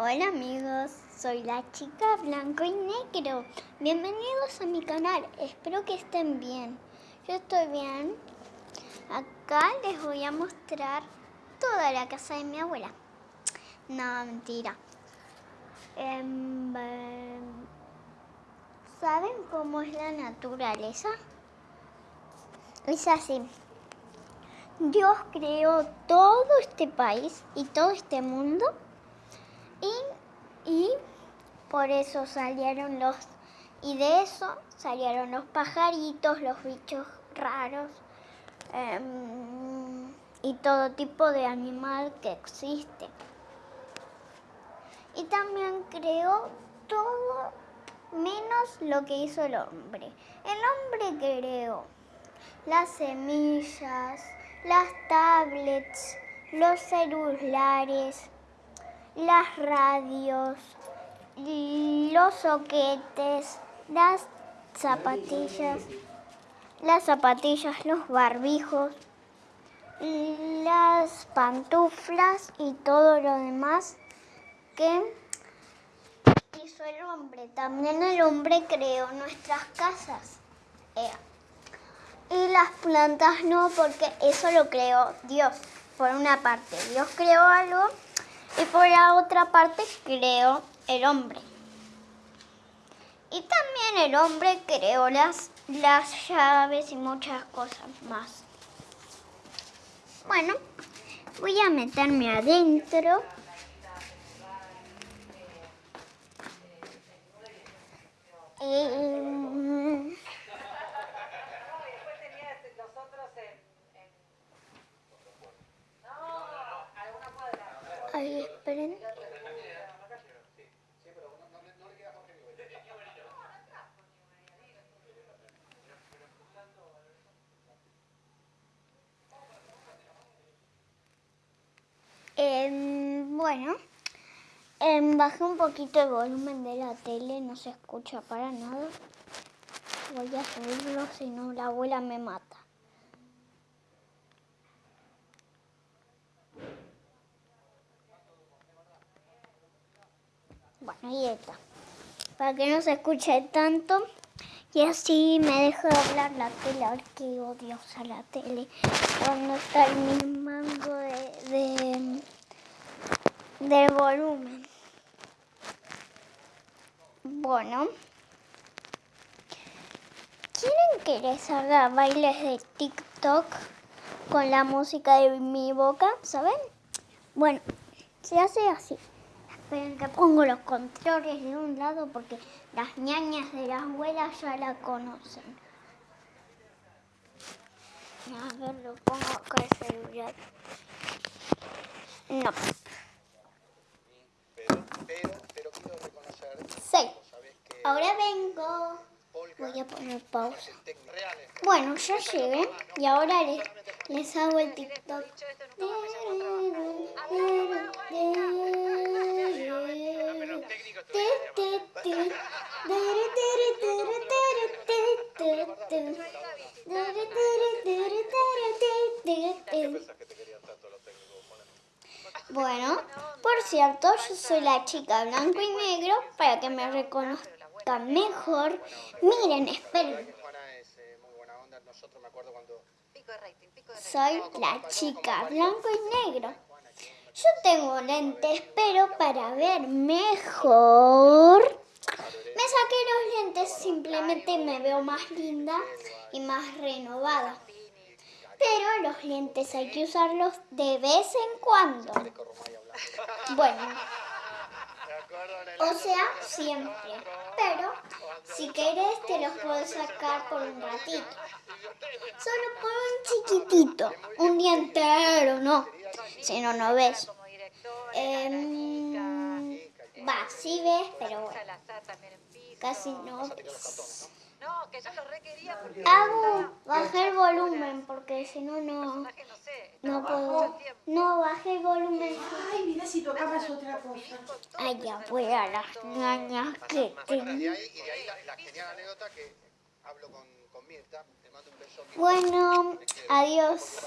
Hola amigos, soy la chica blanco y negro. Bienvenidos a mi canal, espero que estén bien. Yo estoy bien. Acá les voy a mostrar toda la casa de mi abuela. No, mentira. Em, ¿Saben cómo es la naturaleza? Es así. Dios creó todo este país y todo este mundo y, por eso salieron los... Y de eso salieron los pajaritos, los bichos raros em, y todo tipo de animal que existe. Y también creó todo menos lo que hizo el hombre. El hombre creó las semillas, las tablets, los celulares, las radios, los soquetes, las zapatillas, las zapatillas, los barbijos, las pantuflas y todo lo demás que hizo el hombre. También el hombre creó nuestras casas. Eh, y las plantas no, porque eso lo creó Dios. Por una parte, Dios creó algo y por la otra parte creó el hombre. Y también el hombre creó las, las llaves y muchas cosas más. Bueno, voy a meterme adentro. Ay, esperen. Eh, bueno, eh, bajé un poquito el volumen de la tele, no se escucha para nada. Voy a subirlo, si no la abuela me mata. Bueno, ahí está. Para que no se escuche tanto. Y así me dejo de hablar la tele. Qué odio usar la tele. Cuando está el mismo de, del volumen. Bueno. ¿Quieren que les haga bailes de TikTok con la música de mi boca? ¿Saben? Bueno, se hace así. Esperen que pongo los controles de un lado porque las ñañas de la abuela ya la conocen. A ver, lo pongo acá el celular. No. Pero, pero, pero quiero reconocer... Sí. Ahora vengo. Voy a poner pausa. Bueno, ya llegué y ahora les, les hago el TikTok. Bueno, por cierto, yo soy la chica blanco y negro para que me reconozcan mejor. Miren, esperen. Soy la chica blanco y negro. Yo tengo lentes, pero para ver mejor... Me saqué los lentes, simplemente me veo más linda y más renovada. Pero los lentes hay que usarlos de vez en cuando. Bueno, o sea, siempre. Pero si querés te los puedo sacar por un ratito. Solo por un chiquitito. Un día entero, no. Si no, no ves. Eh, va, sí ves, pero bueno. Casi no No, que yo lo requería porque... Hago, bajé el volumen porque si no, no... No puedo... No, bajé el volumen. Ay, mira si tocabas otra cosa. Ay, ya voy a las ñañas que tengo. Y de ahí, y de ahí la, la genial anécdota que hablo con, con Mirta, te mando un beso. Bueno, adiós.